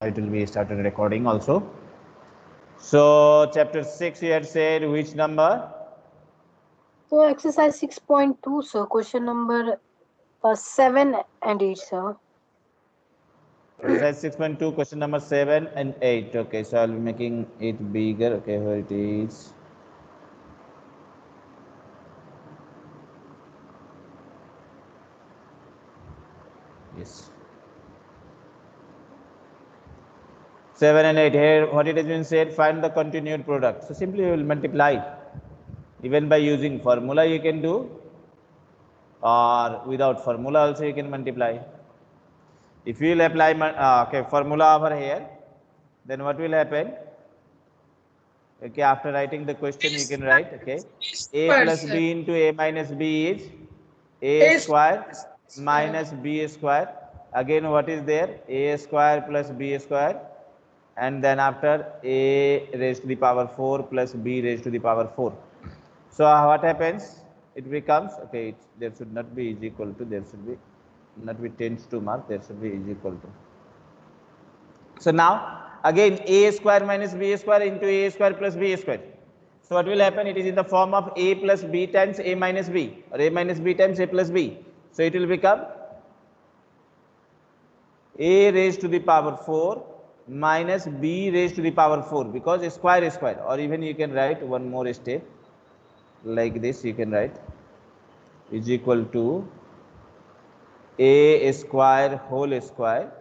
it will be started recording also. So chapter 6 you had said which number? So exercise six point two, sir, question number uh, seven and eight, sir. Exercise 6.2 question number 7 and 8. Okay, so I'll be making it bigger. Okay, here it is. Yes. 7 and 8 here what it has been said find the continued product. So simply you will multiply. Even by using formula you can do or without formula also you can multiply. If you will apply uh, okay formula over here then what will happen? Okay after writing the question you can write okay a plus b into a minus b is a square. minus b square. Again what is there? A square plus b square and then after a raised to the power 4 plus b raised to the power 4. So uh, what happens? It becomes, okay, there should not be is equal to, there should be not be tends to mark, there should be is equal to. So now again a square minus b square into a square plus b square. So what will happen? It is in the form of a plus b times a minus b or a minus b times a plus b. So it will become a raised to the power 4 minus b raised to the power 4 because square is square. Or even you can write one more step like this. You can write is equal to a square whole square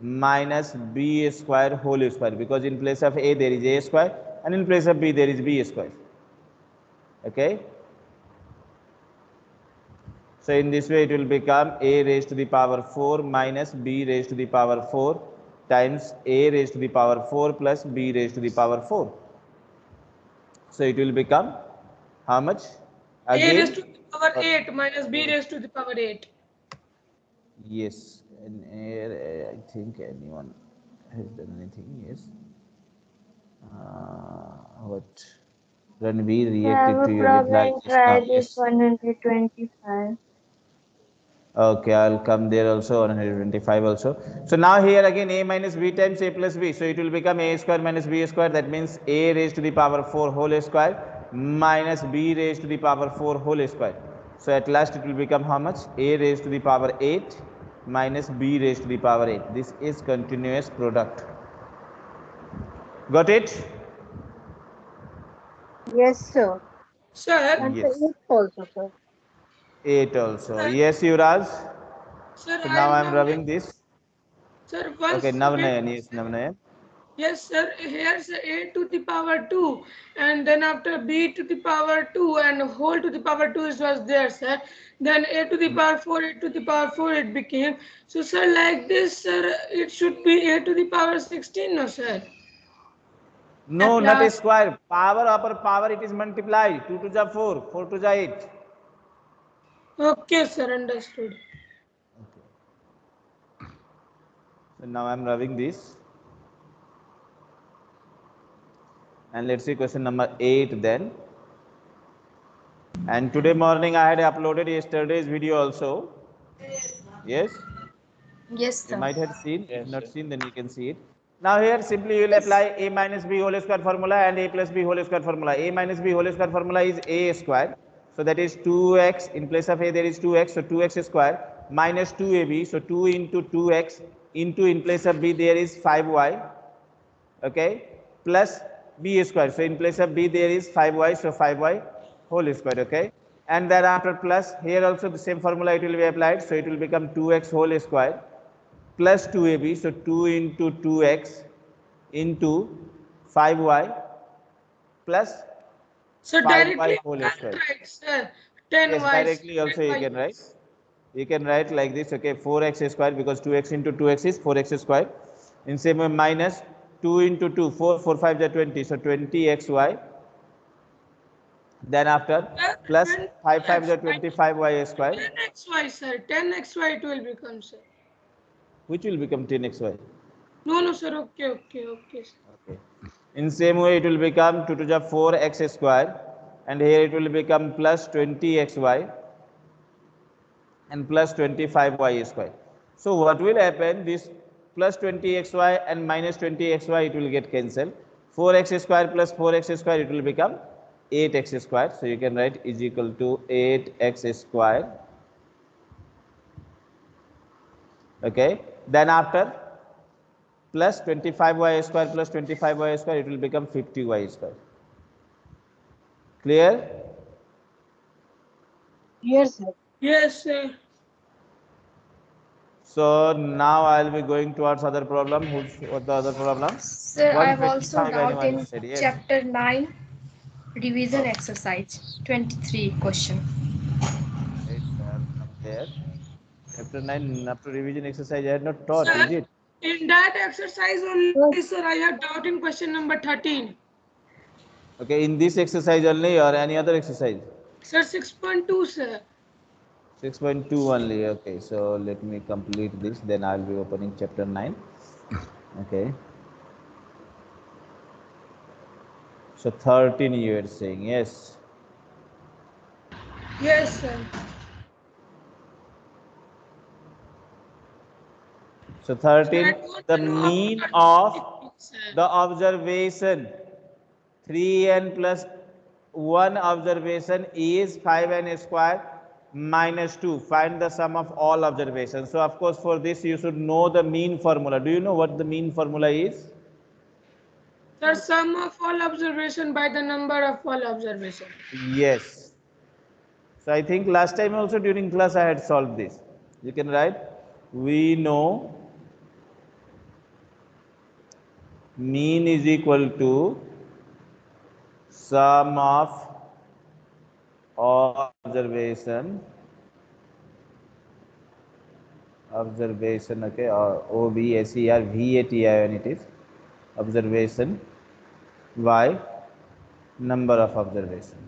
minus b square whole square. Because in place of a there is a square and in place of b there is b square. Okay? So in this way it will become a raised to the power 4 minus b raised to the power 4 times a raised to the power 4 plus b raised to the power 4. So it will become how much? Again, a raised to the power 8 minus b raised to the power 8. Yes, and uh, I think anyone has done anything. Yes. Uh, what? Ranveer reacted to your reply. I have a problem. Try this 125. Okay, I'll come there also 125 also. So now here again a minus b times a plus b. So it will become a square minus b square. That means a raised to the power 4 whole square minus b raised to the power 4 whole square. So at last it will become how much? a raised to the power 8 minus b raised to the power 8. This is continuous product. Got it? Yes, sir. Sir. And Yes. also, sir. 8 also. Yes, Yuvraj. Sir, So now I am rubbing this. Sir, once Okay, Navnayan. Yes, Navnayan. Yes, sir. Here's a to the power 2 and then after b to the power 2 and whole to the power 2 is was there, sir. Then a to the hmm. power 4, a to the power 4 it became. So, sir, like this, sir, it should be a to the power 16, no, sir. No, At not a last- square. Power upper power it is multiplied. 2 to the 4, 4 to the 8. Okay, sir, understood. Okay. So now I am rubbing this. And let's see question number 8 then. And today morning I had uploaded yesterday's video also. Yes, Yes, sir. you might have seen. If not seen, then you can see it. Now here simply you will apply a minus b whole square formula and a plus b whole square formula. a minus b whole square formula is a square. So that is 2x. In place of a there is 2x. So 2x square minus 2ab. So 2 into 2x into in place of b there is 5y. Okay. Plus b square. So in place of b there is 5y. So 5y whole square. Okay. And thereafter plus here also the same formula it will be applied. So it will become 2x whole square plus 2ab. So 2 into 2x into 5y plus So 5y directly, whole you can write, sir, 10 yes, y. directly also you can write. You can write like this, okay, 4x square because 2x into 2x is 4x square. In same way minus 2 into 2, 4, 4, 5 is 20. So 20xy. Then after plus 5, 5 is 25y square, 10xy, sir. 10xy it will become, sir. which will become 10xy. No, no, sir. Okay, okay, okay. Sir. Okay. In same way, it will become 2 to the 4x square, and here it will become plus 20xy and plus 25y square. So what will happen? This plus 20xy and minus 20xy it will get cancelled 4x square plus 4x square it will become 8x square so you can write is equal to 8x square okay then after plus 25y square plus 25y square it will become 50y square clear Yes, sir. Yes, sir. so now i'll be going towards other problem who's what the other problem Sir, I have also 155 doubt in yes. chapter 9, revision exercise, 23 question. Right, there. Chapter 9, after revision exercise, I had not taught, is it? In that exercise only, sir, I have doubt in question number 13. Okay, in this exercise only or any other exercise? Sir, 6.2, sir. 6.2 only, okay. So let me complete this, then I'll be opening chapter 9. Okay. So 13 you are saying, yes. Yes, sir. So 13, the mean of the observation. 3n plus 1 observation is 5n square minus 2 find the sum of all observations. So of course for this you should know the mean formula. Do you know what the mean formula is? Sir, sum of all observation by the number of all observation. yes. So i think last time also during class i had solved this. You can write we know mean is equal to sum of observation observation okay or o b s e r v a t i n it is observation by number of observation.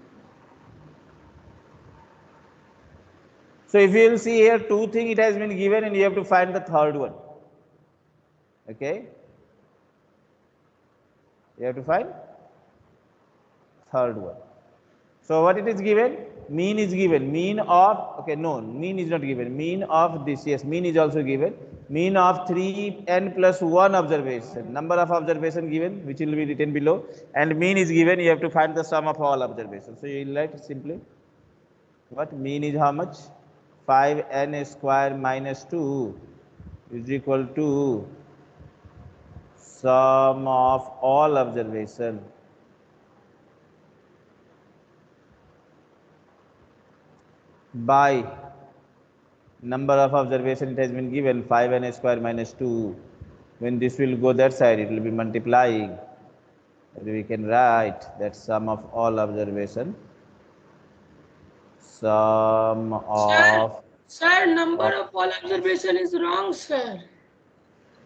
So if you will see here two thing it has been given and you have to find the third one okay you have to find third one. So what it is given? Mean is given. Mean of okay no mean is not given. Mean of this yes mean is also given. Mean of 3n plus 1 observation. Number of observation given which will be written below. And mean is given you have to find the sum of all observations. So you will write simply what? Mean is how much? 5n square minus 2 is equal to sum of all observation. By number of observation it has been given 5n square minus 2 when this will go that side it will be multiplying. We can write that sum of all observation. Sum of Sir, number of all observation is wrong, sir.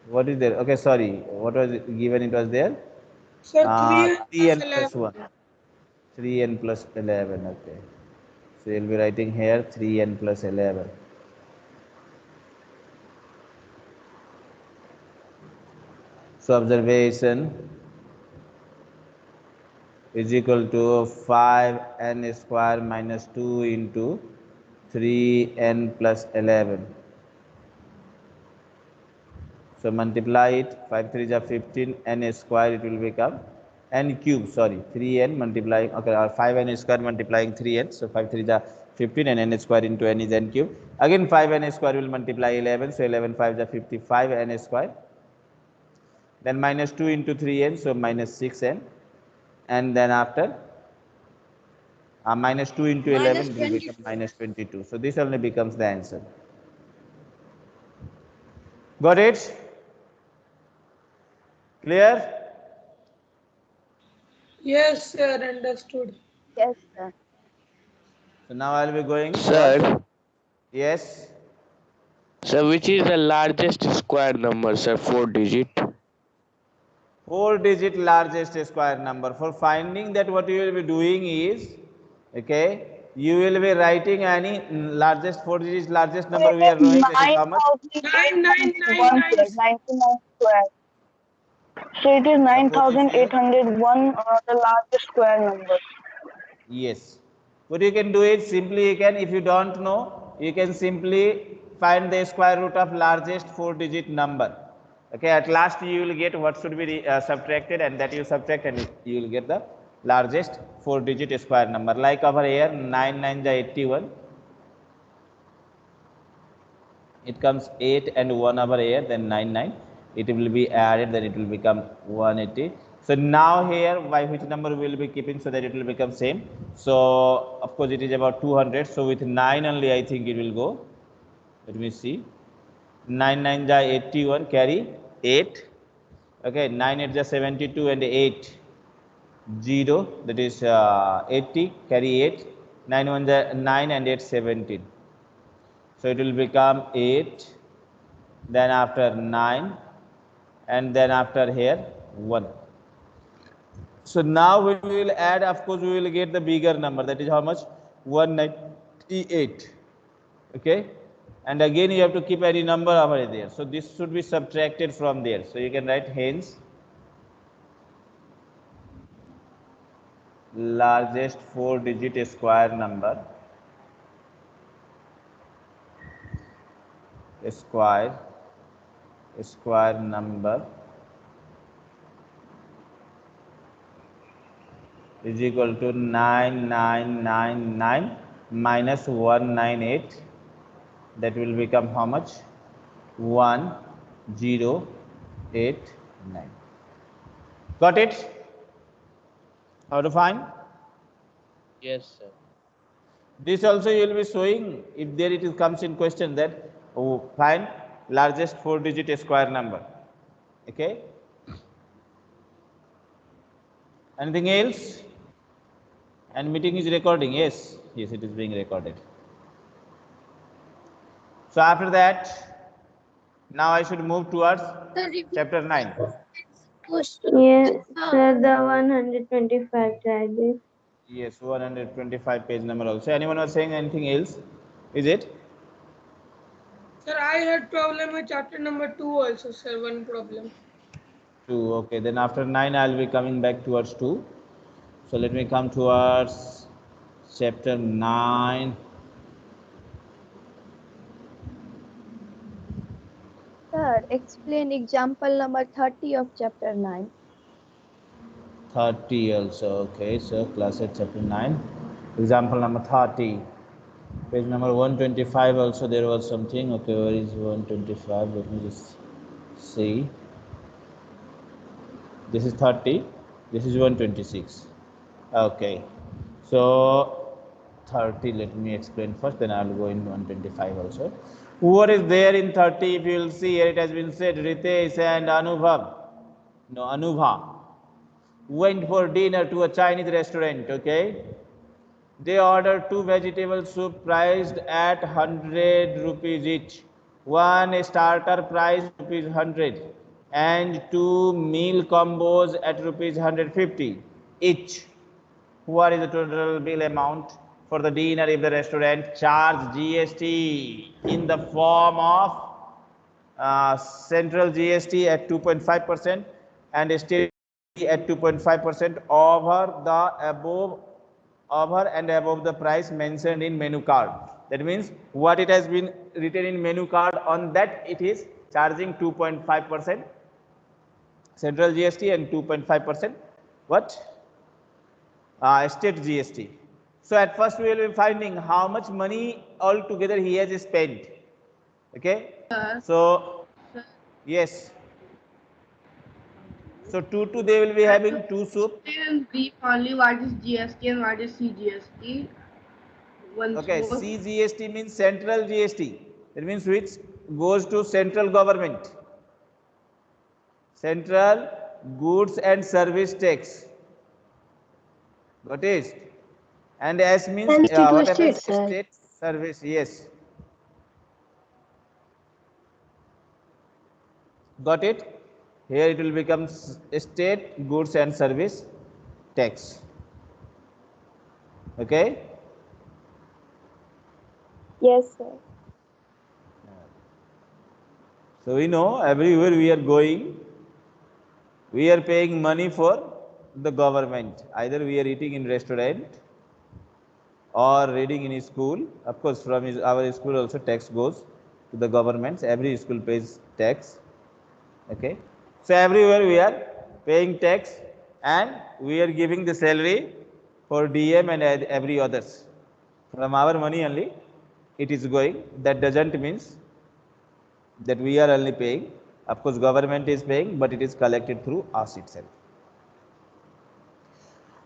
What is there? Okay sorry. What was it given? It was there? Sir, uh, 3 3n plus 1 3n plus 11 okay. So you'll be writing here 3n plus 11 so observation is equal to 5n square minus 2 into 3n plus 11 so multiply it 5 3 is 15 n square it will become n cube sorry 3n multiplying okay or 5n square multiplying 3n so 5 3 is 15 and n square into n is n cube. Again 5n square will multiply 11 so 11 5 is 55 n square. Then minus 2 into 3n so minus 6n and then after uh, minus 2 into 11 will become minus 22 so this only becomes the answer. Got it clear Yes, sir, understood. Yes, sir. so now i'll be going Sir, yes sir, which is the largest square number, sir? Four digit. four digit largest square number for finding that what you will be doing is okay you will be writing any largest four digits largest number we are knowing that is Nine, nine, nine, nine. square. So it is 9801, uh, the largest square number. yes what you can do is simply you can if you don't know you can simply find the square root of largest four digit number Okay, at last you will get what should be uh, subtracted and that you subtract and you will get the largest four digit square number. Like over here 9 9 the 81. It comes 8 and 1 over here then 9 9. It will be added then it will become 180. So now here by which number we will be keeping so that it will become same. So of course it is about 200. So with 9 only I think it will go. Let me see. 9 9 the 81 carry 8 okay 9 8 the 72 and 8 0 that is uh, 80 carry 8 9 1 the 9 and 8 17 so it will become 8 then after 9 and then after here 1 so now we will add of course we will get the bigger number. That is how much? 198 okay? And again you have to keep any number over there. So this should be subtracted from there. So you can write hence largest four digit square number square square number is equal to 9999 minus 198 that will become how much? 1089 got it? How to find? Yes, sir. this also you will be showing if there it comes in question that oh, find largest four digit square number. Okay? Anything else? And meeting is recording. Yes. Yes it is being recorded. So after that now i should move towards chapter 9 Yes, sir, the one hundred twenty-five charges. yes 125 page number also. Anyone was saying anything else? Is it Sir, I had problem with chapter number two also, sir. One problem. 2 okay then after 9 i'll be coming back towards 2 so let me come towards chapter 9 Sir, explain example number 30 of chapter 9. 30 also okay so class at chapter 9 example number 30 page number 125 also there was something. Okay where is 125 let me just see. This is 30 this is 126 okay. So 30 let me explain first then i'll go in 125 also. What is there in 30 if you will see here it has been said ritesh and anubhav. No anubha. Went for dinner to a chinese restaurant okay they ordered two vegetable soup priced at 100 rupees each. One starter price rupees 100 and two meal combos at rupees 150 each. What is the total bill amount for the dinner if the restaurant charge gst in the form of uh, central gst at 2.5 percent and state at 2.5 percent over the above over and above the price mentioned in menu card. That means what it has been written in menu card on that it is charging 2.5 percent central GST and 2.5 percent what uh, state GST. So at first we will be finding how much money altogether he has spent. Okay. So yes. So two two they will be having two soup. in brief only what is GST and what is CGST. Once Okay, more. CGST means central GST. That means which goes to central government. Central goods and service tax. Got it? And S means And state uh, what state. State service. Yes. Got it? Here it will become state goods and service tax. Okay? Yes, sir. So we know everywhere we are going, we are paying money for the government. Either we are eating in restaurant or reading in school. Of course, from our school also tax goes to the governments. Every school pays tax. Okay. So everywhere we are paying tax and we are giving the salary for DM and every others. From our money only it is going. That doesn't means that we are only paying. Of course, government is paying, but it is collected through us itself.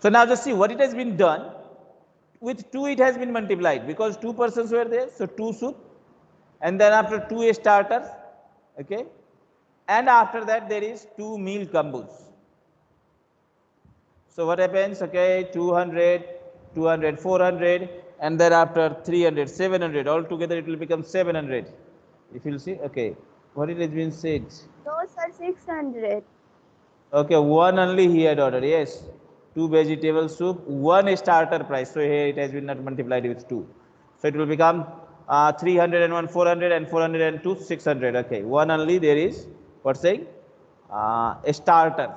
So now just see what it has been done. With 2 it has been multiplied because 2 persons were there. So 2 soup and then after 2 a starters. Okay. And after that there is 2 meal combos. So what happens? Okay, 200, 200, 400 and then after 300, 700 altogether it will become 700. If you'll see, okay, what it has been said. those are 600. Okay, one only he had ordered. Yes, two vegetable soup, one starter price. So here it has been not multiplied with two. So it will become uh, 301, 400 and 402, 600. Okay, one only there is what's saying uh, a starter.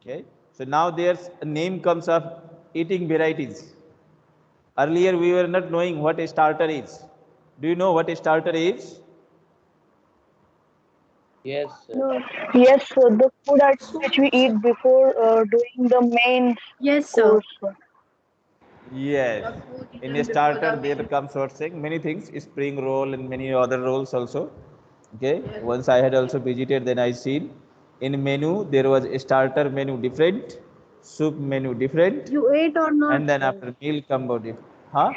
Okay, so now there's a name comes of eating varieties. Earlier we were not knowing what a starter is. Do you know what a starter is? Yes, sir. No. Yes, sir. The food which we eat before uh, doing the main Yes, sir. course. sir. Yes. In a starter, there comes what saying many things, spring roll and many other rolls also. Okay. Once I had also visited, then I seen in menu there was a starter menu different, soup menu different, You ate or not? and then sir? after meal combo different. Huh?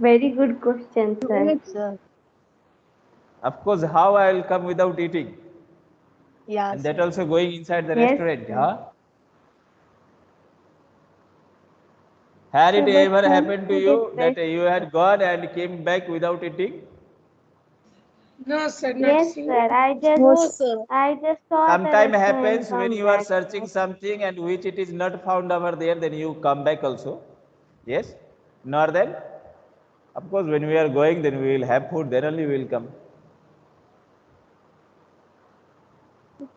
Very good question, sir. ate, sir. Of course, how I will come without eating? Yeah. And that also going inside the Yes, restaurant. sir. Huh? Had it So, ever happened to you that you had gone and came back without eating? No, sir, not Yes, seen. sir. I just No, sir. I just saw the Sometime happens when come you are searching something and which it is not found over there, then you come back also. Yes? Nor then, of course, when we are going, then we will have food, then only we will come.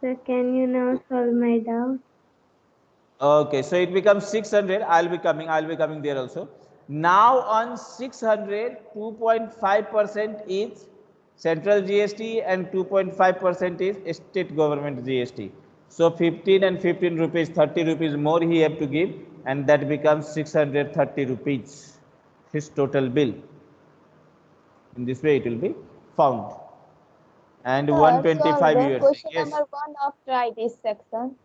Sir, can you now solve my doubt? Okay, so it becomes 600. I'll be coming, I'll be coming there also. Now on 600, 2.5% is central GST and 2.5% is state government GST. So 15 and 15 rupees, 30 rupees more he have to give and that becomes 630 rupees, his total bill. In this way it will be found. And Sir, 125 solve you Question yes. number one of try this section.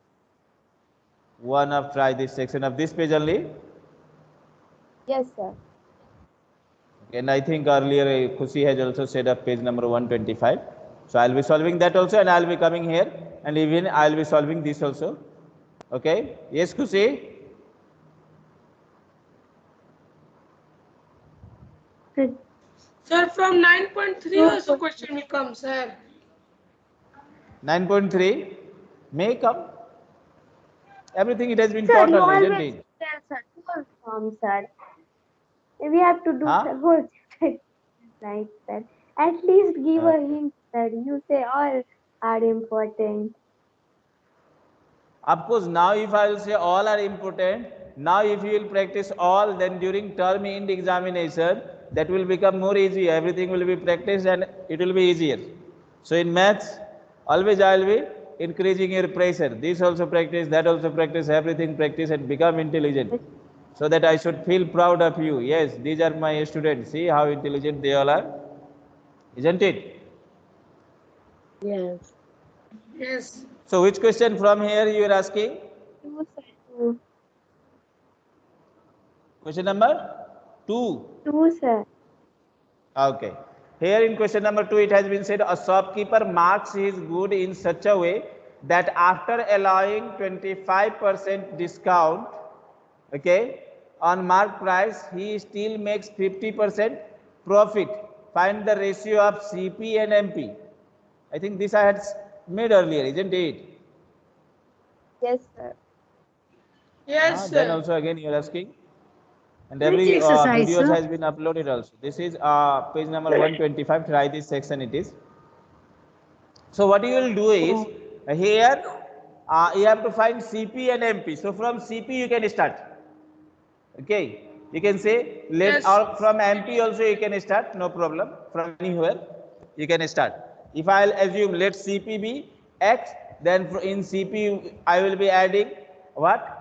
One of try this section of this page only. Yes, sir. And I think earlier uh, Khushi has also said of page number 125. So I'll be solving that also and I'll be coming here and even I'll be solving this also. Okay. Yes, Khushi? Sir, Sir, from 9.3 also question will come, sir. 9.3 may come. Everything it has been sir taught already, isn't always it? tell sir whole sir. We have to do Huh? the whole chapter like that. At least give a hint, sir. You say all are important. Of course, now if I will say all are important, now if you will practice all, then during term end examination, that will become more easy. Everything will be practiced and it will be easier. So in maths, always I will be increasing your pressure. This also practice, that also practice, everything practice and become intelligent. So that I should feel proud of you. Yes, these are my students. See how intelligent they all are. Isn't it? Yes. Yes. So which question from here you are asking? Two, Question number two. Two, sir. Okay. Here in question number two, it has been said a shopkeeper marks his good in such a way that after allowing 25% discount, okay, on mark price, he still makes 50% profit. Find the ratio of CP and MP. I think this I had made earlier, isn't it? Yes, sir. Yes, Ah, sir. then also again you are asking. And Which every uh, exercise, videos sir? has been uploaded also. This is uh, page number 125. Try this section it is. So what you will do is uh, here uh, you have to find CP and MP. So from CP you can start. Okay. You can say let Yes. or from MP also you can start. No problem. From anywhere you can start. If I'll assume let CP be X, then in CP I will be adding what?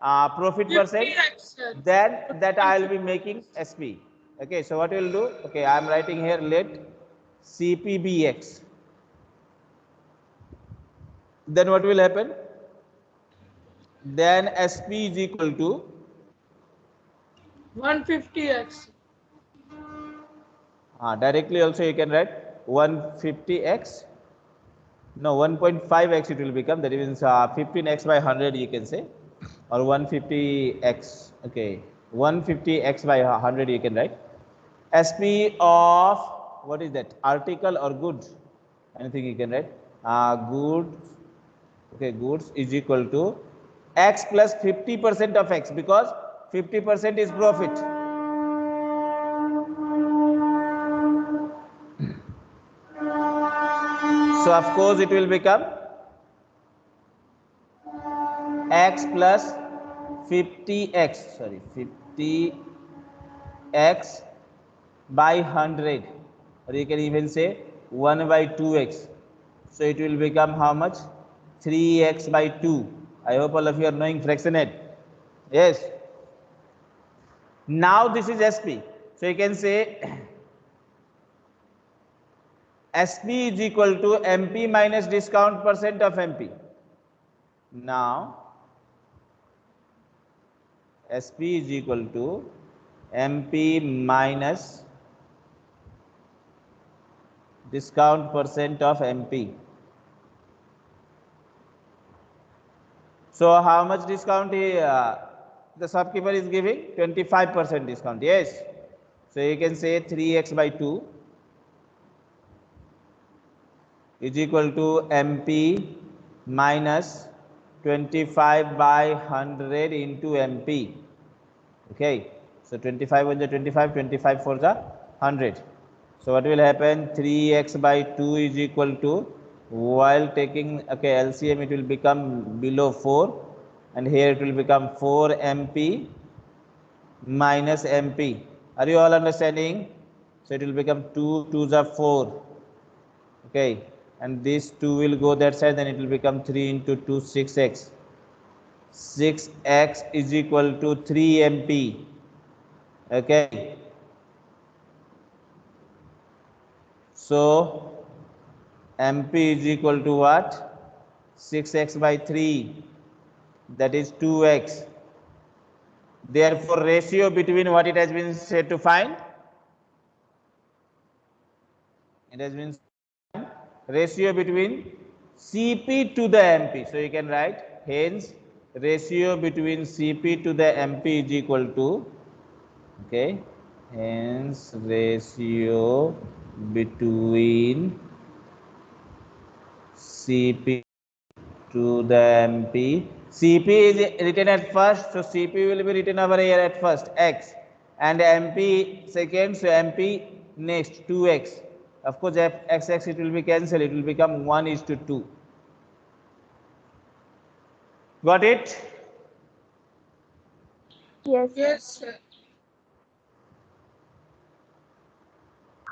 Uh, profit percent. 50x. Then that I'll be making SP. Okay, so what we'll do? Okay, I'm writing here let CP be X. Then what will happen? Then SP is equal to 150x. uh, directly also you can write 150x no 1.5x it will become. That means uh, 15x by 100 you can say or 150x okay 150x by 100 you can write. Sp of what is that? Article or good? Anything you can write. Uh, goods okay goods is equal to x plus plus 50 percent of x because 50 percent is profit So of course it will become x plus 50x sorry 50x by 100 or you can even say 1 by 2x. So it will become how much? 3x by 2. I hope all of you are knowing fractionate. Yes. Now this is SP. So you can say SP is equal to MP minus discount percent of MP. Now, SP is equal to MP minus discount percent of MP. So, how much discount he, uh, the shopkeeper is giving? 25% discount. Yes. So, you can say 3x by 2 is equal to MP minus 25 by 100 into MP. Okay. So 25 on the 25, 25 for the 100. So what will happen? 3x by 2 is equal to while taking okay LCM it will become below 4 and here it will become 4 MP minus MP. Are you all understanding? So it will become 2 2 the 4. Okay and this 2 will go that side then it will become 3 into 2 6x 6x is equal to 3 mp okay so mp is equal to what 6x by 3 that is 2x therefore ratio between what it has been said to find it has been ratio between Cp to the Mp. So you can write hence ratio between Cp to the Mp is equal to okay hence ratio between Cp to the Mp. Cp is written at first, so Cp will be written over here at first x and Mp second, so Mp next 2x. Of course, f x x it will be cancelled. It will become 1 is to 2. Got it? Yes. Yes, sir.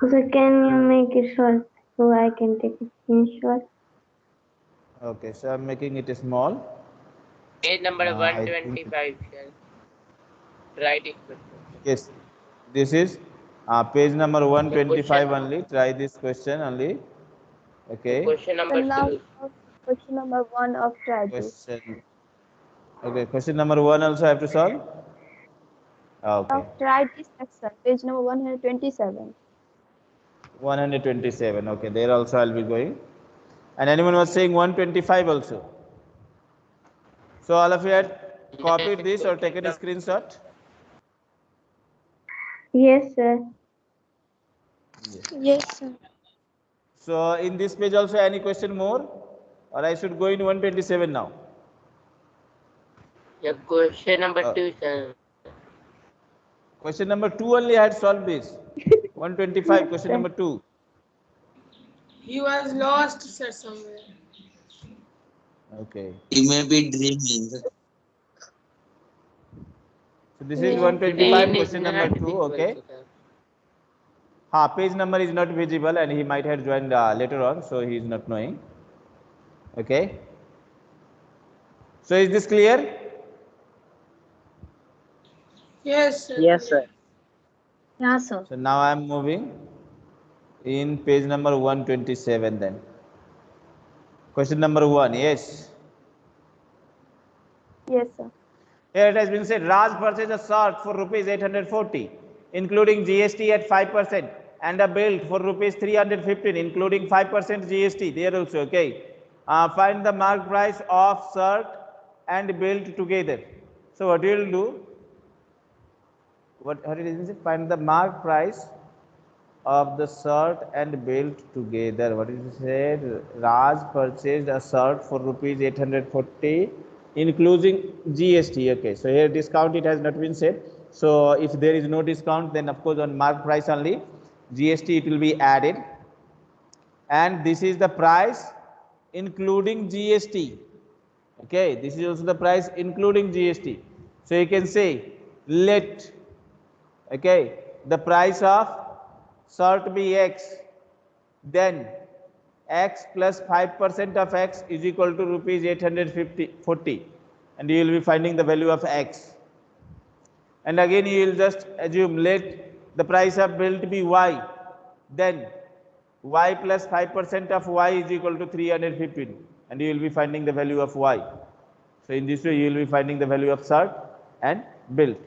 So can you make it short so I can take a screenshot? Okay, so I'm making it small. Page number Uh, 125, sir. Writing question. Yes, this is uh, page number 125 question. only. Try this question only. Okay. Question number And now two. question number one of try this. Question. Okay, question number one also I have to solve. Okay, Now try this exercise, page number 127. 127. Okay, there also I'll be going. And anyone was saying 125 also. So all of you had copied this or taken a screenshot? Yes, sir. Yes, sir. So in this page also any question more? Or I should go in 127 now? Yeah, question number Uh, two, sir. Question number two only I had solved this. 125, question number two. He was lost, sir, somewhere. Okay. He may be dreaming. So this is 125, question number two, okay? to Ha, page number is not visible and he might have joined uh, later on, so he is not knowing. Okay. So is this clear? Yes, sir. Yes, sir. Yeah, sir. So now I am moving in page number 127 then. Question number one, yes. Yes, sir. Here it has been said Raj purchased a shirt for rupees 840, including GST at 5%, and a belt for rupees 315, including 5% GST. There also, okay. Uh, find the mark price of shirt and belt together. So what you will do? What, what it is? Find the mark price of the shirt and belt together. What is it said? Raj purchased a shirt for rupees 840 including GST. Okay, so here discount it has not been said. So if there is no discount, then of course on mark price only GST it will be added. And this is the price including GST. Okay, this is also the price including GST. So you can say let okay the price of shirt be X, then x plus 5% of x is equal to rupees 850 40 and you will be finding the value of x. And again you will just assume let the price of belt be y then y plus 5% of y is equal to 315 and you will be finding the value of y. So in this way you will be finding the value of sort and belt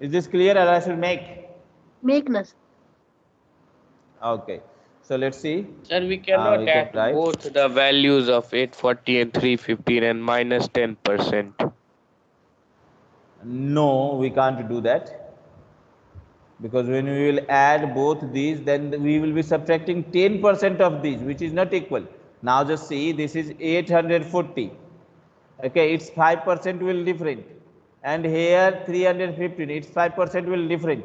is this clear or i should make? Make nas. Okay so let's see Sir, we Uh, cannot we add write. both the values of 840 and 315 and minus 10%. No, we can't do that. Because when we will add both these, then we will be subtracting 10% of these, which is not equal. Now just see, this is 840. Okay, its 5% will different. And here 315, its 5% will different.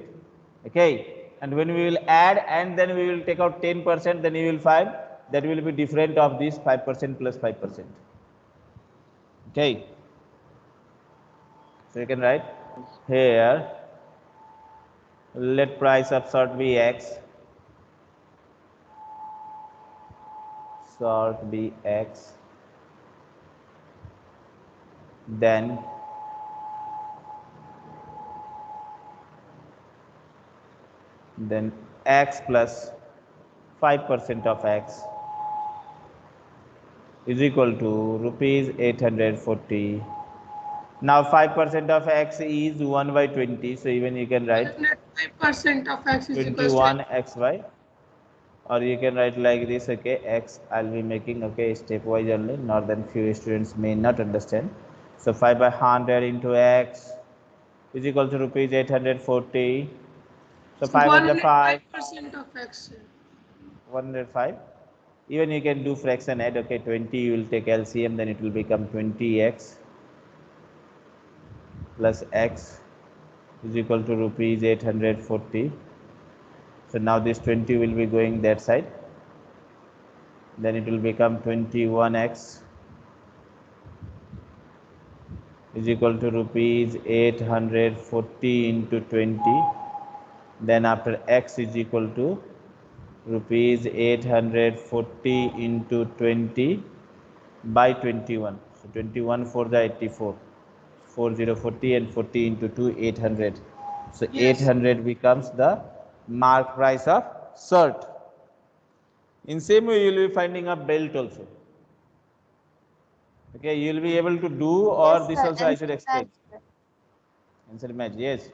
Okay, and when we will add and then we will take out 10%, then you will find that will be different of this 5% plus 5%. Okay. So you can write here let price of shirt be x shirt be x then then x plus 5% of x is equal to rupees 840 now 5% of x is 1 by 20 so even you can write Five percent of x is equal to 21 xy or you can write like this okay x i'll be making okay stepwise only not then few students may not understand. So 5 by 100 into x is equal to rupees 840 so 5 under 5 percent of x. 105 even you can do fraction add okay 20 you will take lcm then it will become 20x plus x is equal to rupees 840 so now this 20 will be going that side. Then it will become 21x is equal to rupees 840 into 20 then after x is equal to rupees 840 into 20 by 21 so 21 for the 84 4040 and 40 into 2 800 so Yes. 800 becomes the mark price of shirt in same way you will be finding a belt also. Okay you will be able to do or Yes, this sir, also i should explain. answer match yes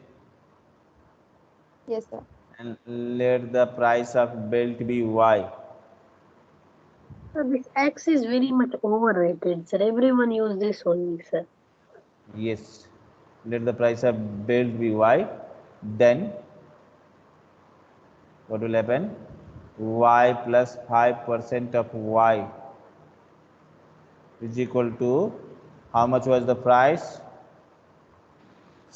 Yes, sir. and let the price of belt be y Sir, this X is very much overrated, sir. Everyone use this only, sir. Yes. Let the price of belt be y. Then what will happen? y plus 5% of y is equal to how much was the price?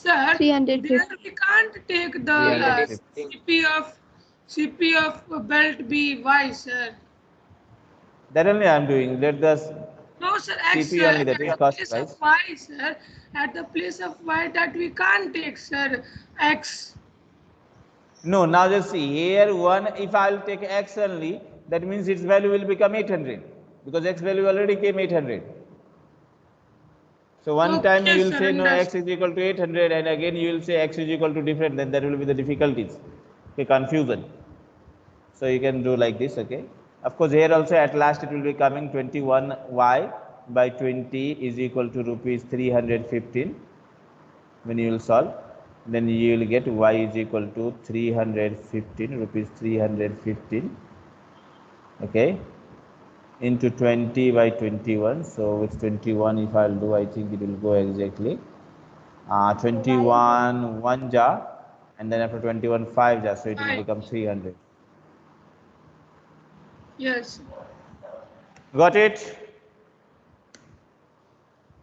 Sir, there we can't take the uh, CP of CP of belt B Y, sir. That only I am doing. Let the No, sir. X, CP sir, only, that at is the cost place price. of Y, sir. At the place of Y, that we can't take, sir. X. No, now just see here one, if I'll take x only, that means its value will become 800 because x value already came 800. So one time you will sir, say no x is equal to 800 and again you will say x is equal to different then there will be the difficulties, okay, confusion. So you can do like this, okay. Of course here also at last it will be coming 21y by 20 is equal to rupees 315 when you will solve then you will get y is equal to 315 rupees 315 okay into 20 by 21 so with 21 if i'll do i think it will go exactly. Uh 21 1 jar. And then after 21 5 jar. So it will become 300 Yes. got it?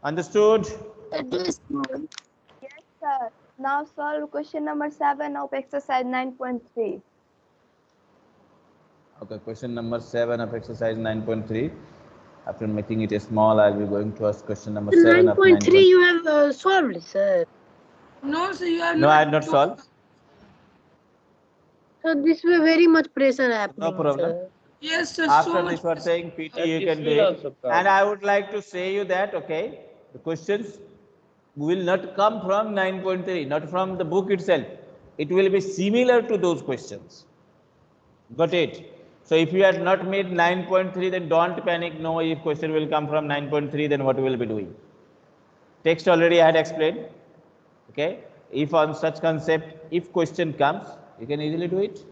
Understood? Yes, sir. Now solve question number 7 of exercise 9.3. Okay, question number seven of exercise nine point three. After making it a small, I'll be going to ask question number seven Nine of point three you have uh, solved, sir. No, sir, you are No, not. I have not solved. So this way very much pressure happening. problem. Sir. Yes, sir. After so this, we are saying PT, And you can do it. And I would like to say you that, okay, the questions will not come from nine point three, not from the book itself. It will be similar to those questions. Got it? So if you had not made nine point three, then don't panic. No, if question will come from nine point three, then what we will be doing? Text already I had explained. Okay. If on such concept, if question comes, you can easily do it.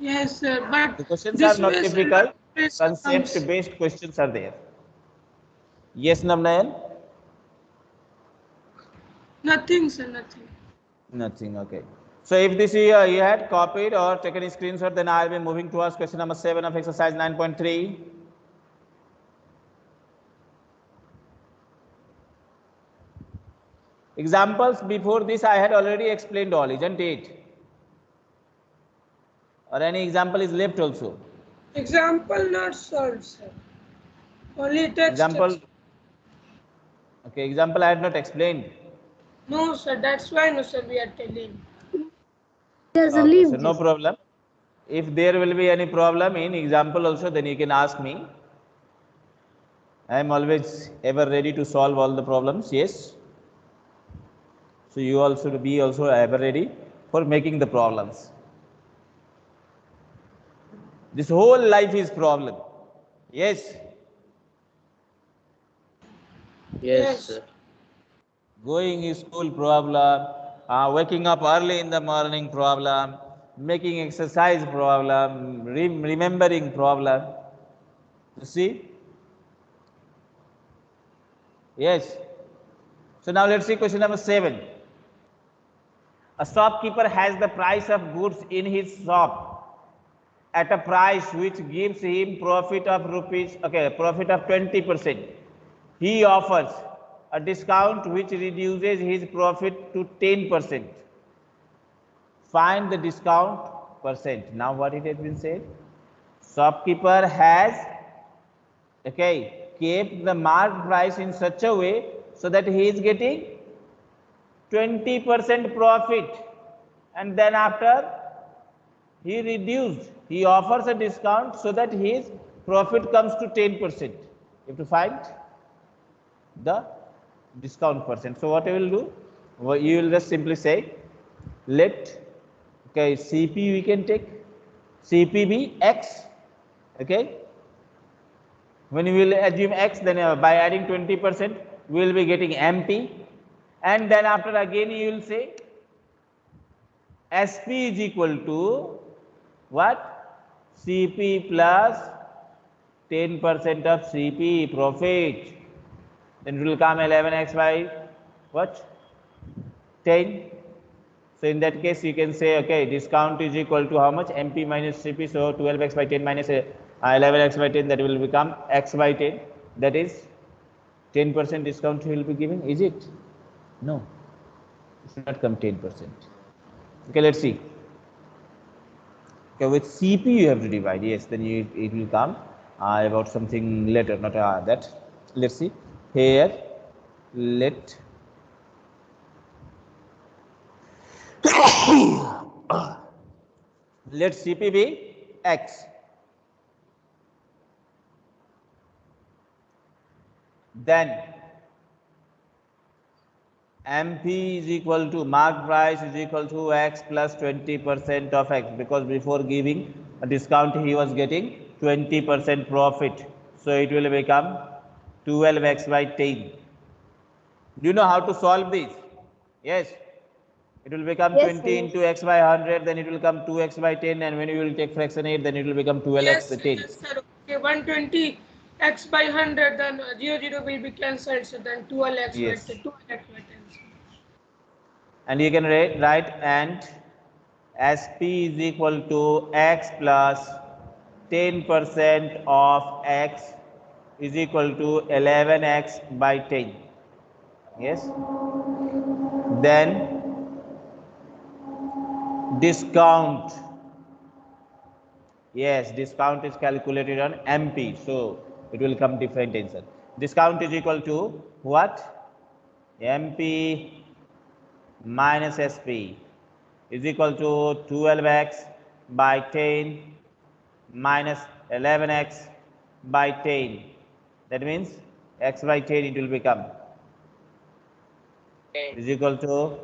Yes, sir. But The questions are not difficult. pressure. Concept based questions are there. Yes, Namnayan? Nothing, sir. Nothing. Nothing. Okay. So if this uh, you had copied or taken a screenshot, then I'll be moving towards question number seven of exercise 9.3. Examples before this I had already explained all, isn't it? Or any example is left also? Example not solved, sir. Only text. Example. Okay, example I had not explained. No, sir. That's why, no, sir. We are telling. There's a Okay, leave. so no problem. If there will be any problem in example also, then you can ask me. I am always ever ready to solve all the problems. Yes. So you also to be also ever ready for making the problems. This whole life is problem. Yes. Yes, sir. going to school problem, uh, waking up early in the morning problem, making exercise problem, rem- remembering problem. You see? Yes. So now let's see question number seven. A shopkeeper has the price of goods in his shop at a price which gives him profit of rupees, okay, profit of 20%. He offers a discount which reduces his profit to 10%. Find the discount percent. Now what it has been said? Shopkeeper has, okay, kept the marked price in such a way so that he is getting 20% profit and then after he reduced, he offers a discount so that his profit comes to 10%. You have to find the discount percent. So what I will do, Well, you will just simply say, let, okay, CP we can take, CP be X, okay. When you will assume X, then uh, by adding 20%, we will be getting MP. And then after again you will say, SP is equal to what? CP 10% of CP profit. Then it will come 11x by what? 10. So in that case, you can say, okay, discount is equal to how much? MP minus CP. So 12x by 10 minus uh, 11x by 10, that will become x by 10. That is 10% discount will be given Is it? No. It should not come 10%. Okay, let's see. Okay, with CP you have to divide. Yes, then you, it will come uh, about something later, not uh, that. Let's see. Here, let Let CP be X. Then MP is equal to mark price is equal to X plus 20% of X because before giving a discount he was getting 20% profit. So it will become 12X by 10. Do you know how to solve this? Yes. It will become Yes, 20 sir. into x by 100, then it will come 2x by 10, and when you will take fraction 8, then it will become 12x Yes, by 10. yes, sir. Okay, 120 x by 100, then uh, 0, 0 will be cancelled. So then 12 x Yes. by 10, 2 x by 10. And you can write, write and SP is equal to x plus 10% of x is equal to 11x by 10. Yes. Then discount. Yes, discount is calculated on MP. So it will come different answer. Discount is equal to what? MP minus SP is equal to 12x by 10 minus 11x by 10. That means x by 10 it will become is equal to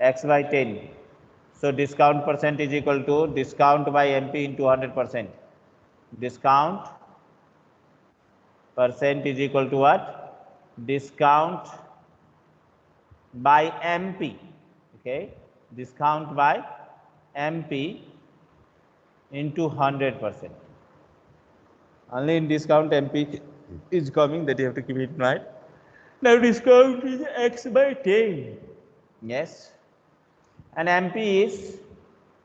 x by 10. So discount percent is equal to discount by MP into 100 percent. Discount percent is equal to what? Discount by MP. Okay, discount by MP into 100 percent. Only in discount MP is coming that you have to keep it in mind. Now discount is x by 10. Yes. And MP is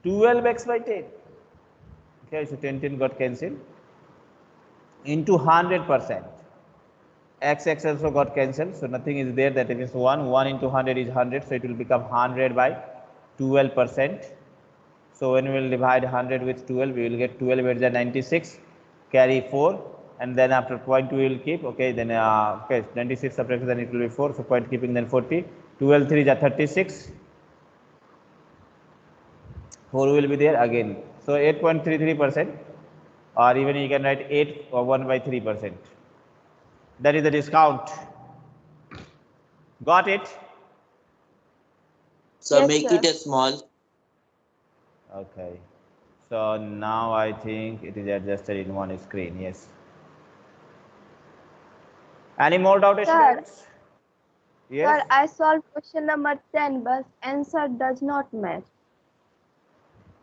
12x by 10. Okay, so 10 10 got cancelled into 100 percent. X x also got cancelled, so nothing is there. That means 1 1 into 100 is 100, so it will become 100 by 12 percent. So when we will divide 100 with 12, we will get 12 is 96, carry 4, and then after point we will keep. Okay, then uh, okay 96 subtract then it will be 4. So point keeping then 40. 12 3 is a 36. 4 will be there again. So 8.33 percent, or even you can write 8 or 1 by 3 percent. That is the discount. Got it? So Yes, make sir. it a small. Okay. So now I think it is adjusted in one screen. Yes. Any more doubt, Sir. students? Yes. Sir, I solved question number 10, but answer does not match.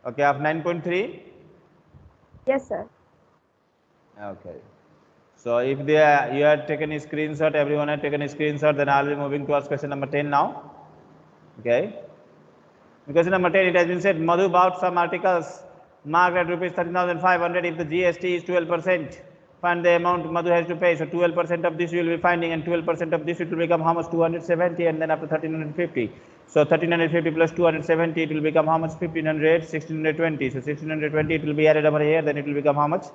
Okay, of 9.3. Yes, sir. Okay. So if they are, you have taken a screenshot, everyone has taken a screenshot, then I'll be moving towards question number 10 now. Okay. Question number 10, it has been said, Madhu bought some articles marked at rupees 13,500 if the GST is 12%. Find the amount Madhu has to pay. So 12% of this you will be finding and 12% of this it will become how much? 270 and then after 1350. So 1350 plus 270 it will become how much? 1500, 1620. So 1620 it will be added over here, then it will become how much?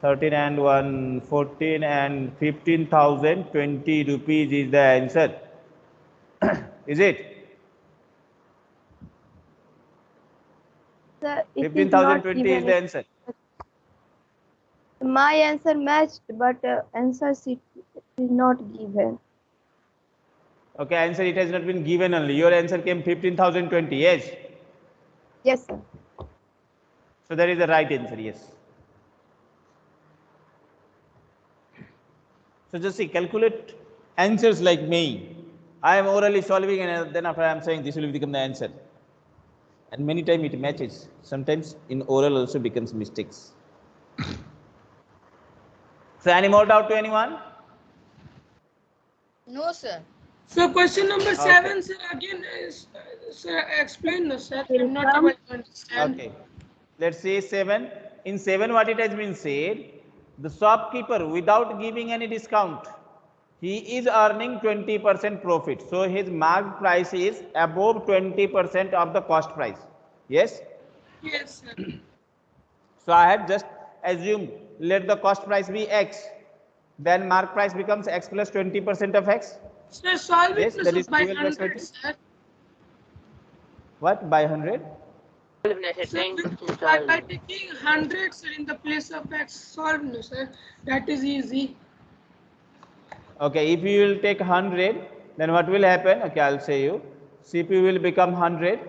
13 and 1, 14 and 15,020 rupees is the answer. is it? Sir, it is 15,020 not is the answer. My answer matched, but uh, answer sheet is not given. Okay, answer it has not been given only. Your answer came 15,020. Yes. Yes, sir. So that is the right answer. Yes. So just see, calculate answers like me. I am orally solving and then after I am saying this will become the answer. And many times it matches. Sometimes in oral also becomes mistakes. So any more doubt to anyone? No, sir. So question number Okay. seven, sir, again, is, uh, sir, explain, no, sir, I'm not able to understand. Okay. Let's say seven. In seven, what it has been said, the shopkeeper, without giving any discount, he is earning 20% profit. So his marked price is above 20% of the cost price. Yes. Yes, sir. So I have just assumed let the cost price be X. Then mark price becomes X plus 20% of X. Sir, solve Yes, it that sir, is by plus 100, sir. What? By 100? Sir, by, by taking hundreds in the place of x solve, no sir. That is easy. Okay, if you will take 100, then what will happen? Okay, I'll say you. CP will become 100.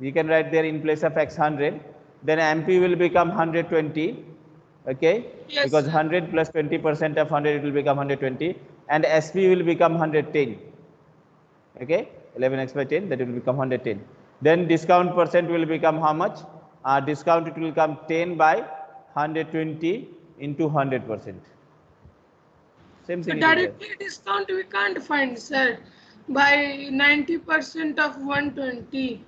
You can write there in place of x 100. Then MP will become 120. Okay, Yes, because 100 plus 20 percent of 100 it will become 120, and SP will become 110. Okay, 11x by 10 that will become 110. Then discount percent will become how much? Uh, discount it will come 10 by 120 into 100 percent. Same thing. it is there. directly discount we can't find, sir. By 90% of 120.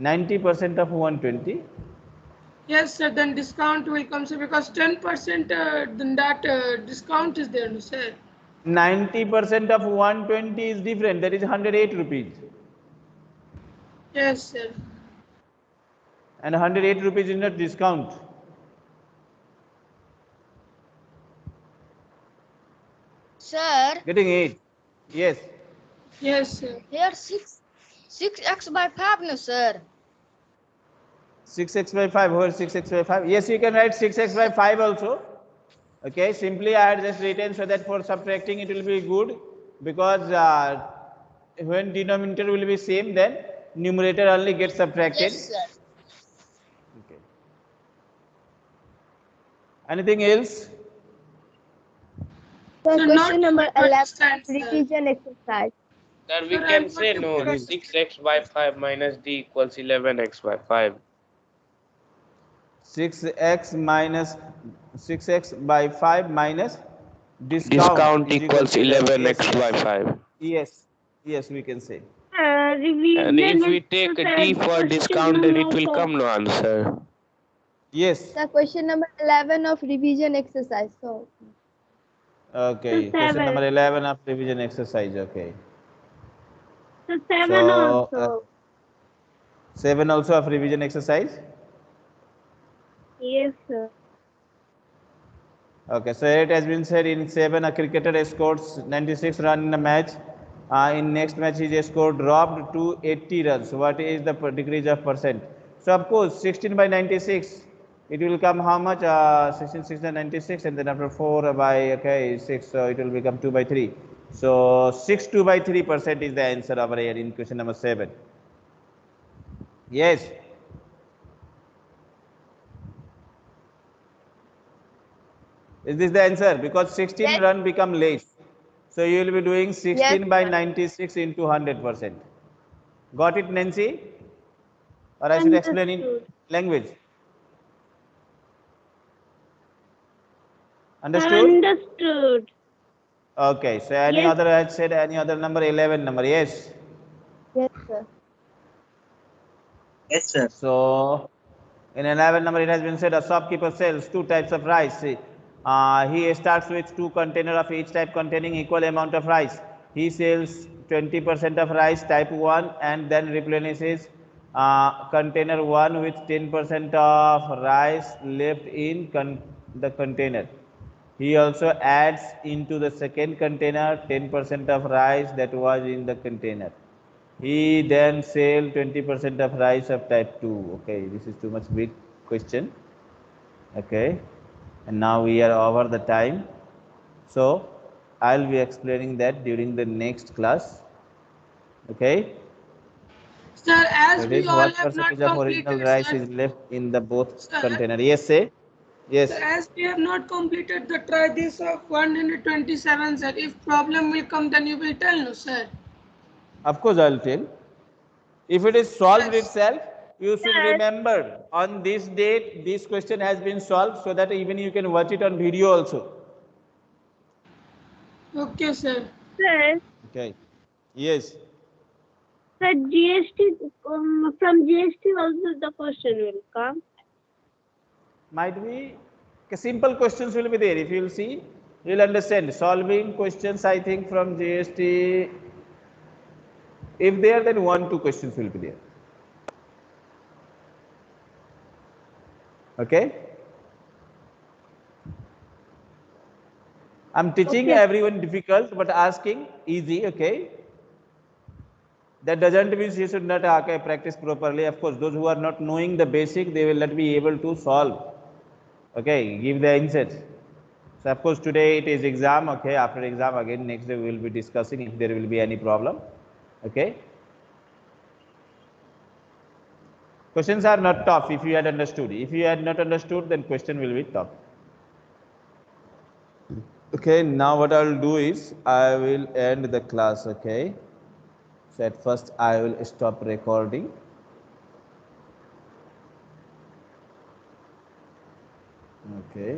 90% of 120 Yes, sir. Then discount will come, sir, because 10% uh, then that uh, discount is there, no sir. 90% of 120 is different that is 108 rupees Yes, sir. and 108 rupees is not discount Sir, getting it yes Yes, sir. here 6 6x by 5 no sir. 6x by 5 where 6x by 5 yes you can write 6x by 5 also okay simply i had just written so that for subtracting it will be good because uh, when denominator will be same then numerator only gets subtracted Yes sir. okay anything else So So not question number 11 understand, sir. revision exercise. Sir, we Sir, can I'm say no. 6x by 5 minus d equals 11x by 5. 6x minus 6x by 5 minus discount, Discount equals 11x by 5 yes yes we can say. Uh, And if we take a exercise d for question discount, then it will come no answer. yes. The question number 11 of revision exercise. So. Okay So question number 11 of revision exercise okay. So seven So, also. uh, 7 also of revision exercise yes, sir. okay so it has been said in 7 a cricketer scores 96 run in a match. Uh, in next match his score dropped to 80 runs. What is the degrees of percent? So of course 16 by 96 it will come how much? Uh, 16 6 and 96 and then after 4 by okay 6 so it will become 2 by 3 so 6 2 by 3 percent is the answer over here in question number 7 yes is this the answer because 16 Yes. run become less so you will be doing 16 Yes, by 96 into 100 percent got it nancy or i should explain in language understood Understood. okay so any Yes. other i said any other number 11 number yes yes, sir. Yes, sir. So, in 11 number, it has been said a shopkeeper sells two types of rice. Uh, he starts with two container of each type containing equal amount of rice. He sells 20% of rice type 1 and then replenishes uh, container 1 with 10% of rice left in con- the container. He also adds into the second container 10% of rice that was in the container. He then sells 20% of rice of type 2. Okay, this is too much big question. Okay, and now we are over the time. So, I'll be explaining that during the next class. Okay, Sir, as that we is all have not of original completed, rice sir, is left in the both Sir. container. Yes, say. Yes. sir, as we have not completed the try this of 127, sir, if problem will come, then you will tell, no, sir. Of course, I'll tell. If it is solved Yes. itself, you should remember on this date, this question has been solved so that even you can watch it on video also. Okay, sir. Sir, Okay. Yes. sir, GST, um, from GST also the question will come. Might be okay, simple questions will be there. If you will see, you will understand. Solving questions, I think, from GST. If there, then one, two questions will be there. Okay. I'm teaching Okay. everyone difficult, but asking easy. Okay. that doesn't mean you should not okay, practice properly of course those who are not knowing the basic they will not be able to solve okay give the answers so of course today it is exam okay after exam again next day we will be discussing if there will be any problem okay Questions are not tough if you had understood. If you had not understood, then question will be tough. Okay, now what I will do is I will end the class, okay? So at first I will stop recording. Okay.